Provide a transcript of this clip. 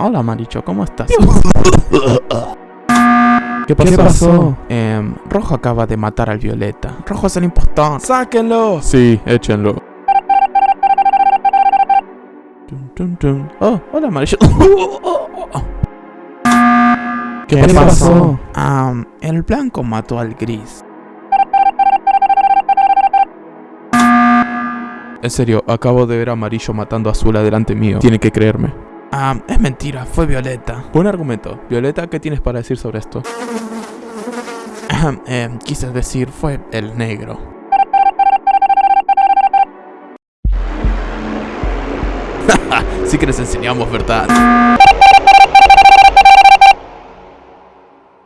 Hola, Maricho, ¿cómo estás? ¿Qué pasó? ¿Qué pasó? Em, Rojo acaba de matar al Violeta. Rojo es el impostor. ¡Sáquenlo! Sí, échenlo. Oh, hola, Maricho. ¿Qué, ¿Qué pasó? pasó? Am, el blanco mató al gris. En serio, acabo de ver a Amarillo matando a Azul adelante mío. Tiene que creerme. Ah, es mentira, fue Violeta. Buen argumento. Violeta, ¿qué tienes para decir sobre esto? Eh, quise decir, fue el negro. sí que les enseñamos, ¿verdad?